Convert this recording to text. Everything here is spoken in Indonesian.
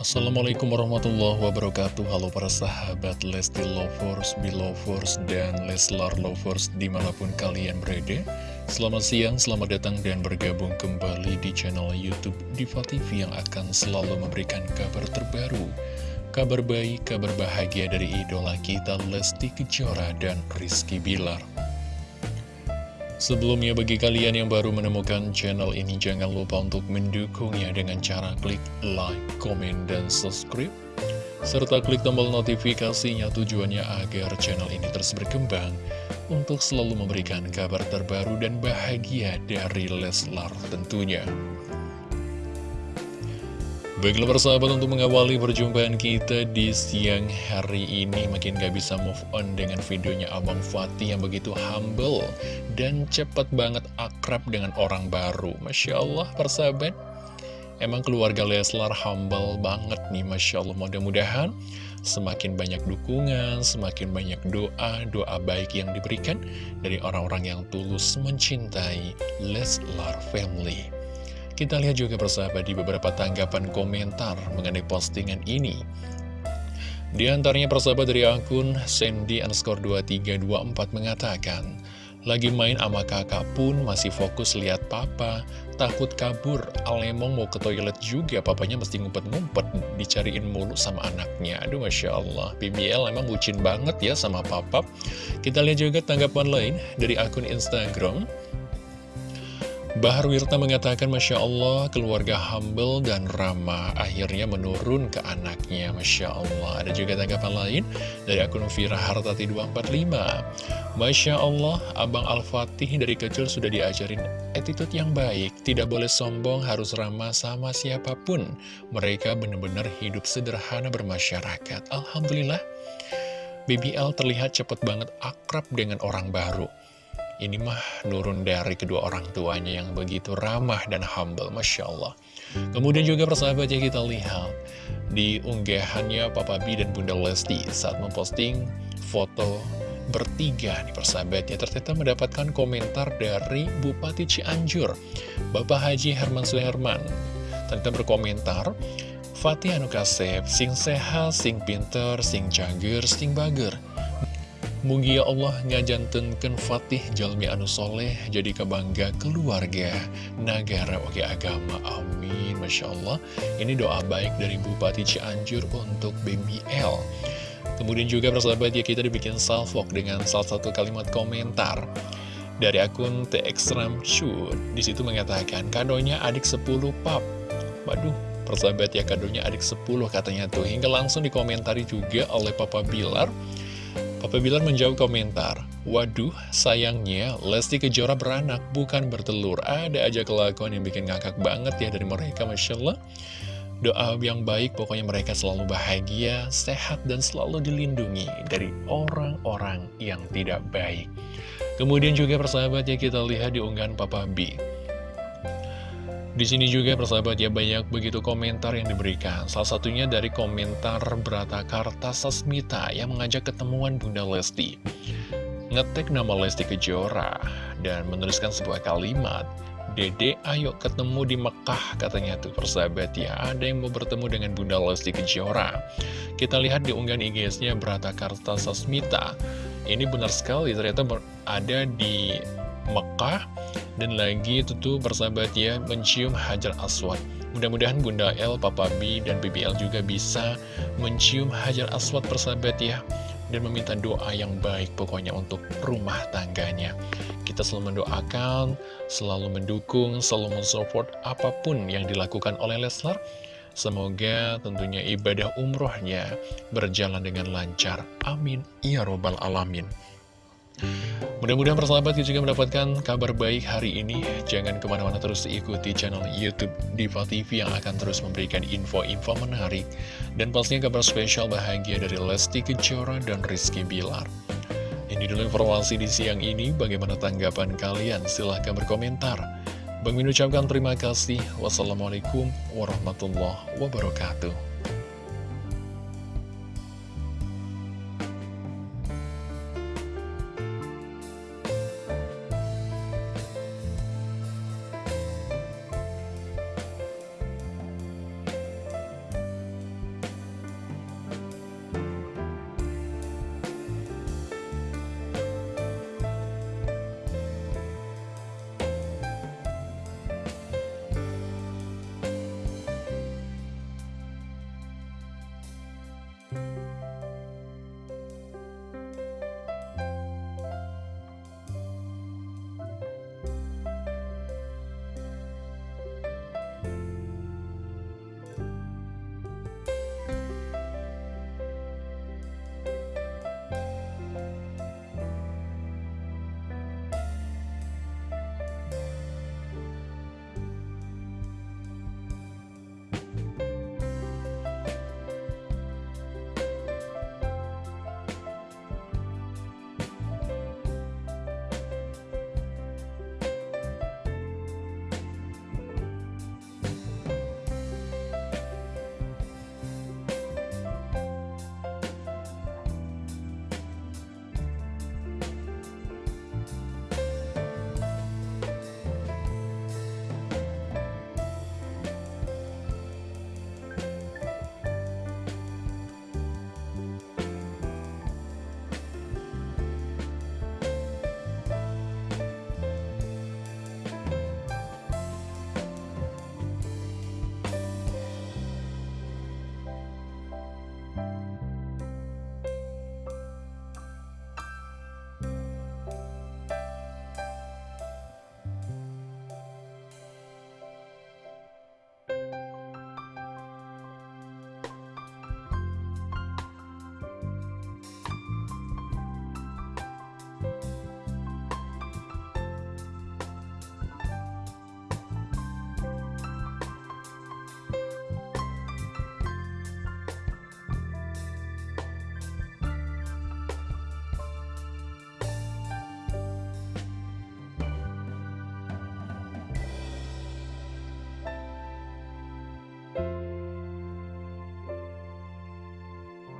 Assalamualaikum warahmatullahi wabarakatuh. Halo para sahabat Lesti Lovers, Belovers, dan Leslar Lovers di mana pun kalian berada. Selamat siang, selamat datang dan bergabung kembali di channel Youtube Diva TV yang akan selalu memberikan kabar terbaru. Kabar baik, kabar bahagia dari idola kita Lesti Kejora dan Rizky Bilar Sebelumnya bagi kalian yang baru menemukan channel ini jangan lupa untuk mendukungnya dengan cara klik like, komen, dan subscribe serta klik tombol notifikasinya tujuannya agar channel ini terus berkembang untuk selalu memberikan kabar terbaru dan bahagia dari Leslar tentunya. Baiklah persahabat untuk mengawali perjumpaan kita di siang hari ini Makin gak bisa move on dengan videonya Abang Fatih yang begitu humble Dan cepat banget akrab dengan orang baru. Masya Allah persahabat. Emang keluarga Leslar humble banget nih Masya Allah. Mudah-mudahan semakin banyak dukungan, semakin banyak doa Doa baik yang diberikan dari orang-orang yang tulus mencintai Leslar Family kita lihat juga persahabat di beberapa tanggapan komentar mengenai postingan ini. Di antaranya persahabat dari akun Sandy underscore 2324 mengatakan, lagi main sama kakak pun masih fokus lihat papa, takut kabur, Alemong mau ke toilet juga, papanya mesti ngumpet-ngumpet, dicariin mulu sama anaknya. Aduh Masya Allah, BBL emang bucin banget ya sama papa. Kita lihat juga tanggapan lain dari akun Instagram, Bahar Wirta mengatakan Masya Allah keluarga humble dan ramah akhirnya menurun ke anaknya. Masya Allah. Ada juga tanggapan lain dari akun Fira Hartati 245 Masya Allah Abang Al-Fatih dari kecil sudah diajarin attitude yang baik. Tidak boleh sombong harus ramah sama siapa pun. Mereka benar-benar hidup sederhana bermasyarakat. Alhamdulillah BBL terlihat cepat banget akrab dengan orang baru ini mah nurun dari kedua orang tuanya yang begitu ramah dan humble, Masya Allah. Kemudian juga persahabat ya kita lihat di unggahannya Papa B dan Bunda Lesti saat memposting foto bertiga nih persahabat ya. Ternyata mendapatkan komentar dari Bupati Cianjur Bapak Haji Herman Suherman. Ternyata berkomentar Fatih Anu Kasep, sing sehat, sing pinter, sing cager, sing bager Mugia Allah ngajantenken Fatih Jalmi Anu Soleh jadi kebangga keluarga negara oke agama. Amin. Masya Allah. Ini doa baik dari Bupati Cianjur untuk BBL kemudian juga persahabat ya kita dibikin salvok dengan salah satu kalimat komentar dari akun TX Shoot di situ mengatakan kadonya adik 10 pap. Waduh persahabat ya kadonya adik 10 katanya tuh. Hingga langsung dikomentari juga oleh Papa Bilar Papa Bilar menjawab komentar, Waduh, sayangnya Lesti Kejora beranak, bukan bertelur. Ada aja kelakuan yang bikin ngakak banget ya dari mereka, Masya Allah. Doa yang baik, pokoknya mereka selalu bahagia, sehat, dan selalu dilindungi dari orang-orang yang tidak baik. Kemudian juga persahabatnya kita lihat di unggahan Papa B. Di sini juga persahabat ya banyak begitu komentar yang diberikan. Salah satunya dari komentar Brata Karta Sasmita yang mengajak ketemuan Bunda Lesti. Ngetek nama Lesti Kejora dan menuliskan sebuah kalimat. Dede ayo ketemu di Mekah katanya tuh persahabat ya Ada yang mau bertemu dengan Bunda Lesti Kejora Kita lihat di unggahan IG-nya Brata Karta Sasmita Ini benar sekali ternyata ada di Mekah dan lagi itu tuh bersahabat ya mencium Hajar Aswad mudah-mudahan Bunda L, Papa B, dan BBL juga bisa mencium Hajar Aswad persahabat ya dan meminta doa yang baik pokoknya untuk rumah tangganya kita selalu mendoakan, selalu mendukung, selalu mensupport apa pun yang dilakukan oleh Leslar Semoga tentunya ibadah umrohnya berjalan dengan lancar. Amin. Ya Robbal Alamin. Mudah-mudahan persahabat juga mendapatkan kabar baik hari ini. Jangan ke mana-mana terus ikuti channel Youtube Diva TV yang akan terus memberikan info-info menarik. Dan pastinya kabar spesial bahagia dari Lesti Kejora dan Rizky Bilar. Ini dulu informasi di siang ini, bagaimana tanggapan kalian? Silahkan berkomentar. Bang Min ucapkan terima kasih. Wassalamualaikum warahmatullahi wabarakatuh.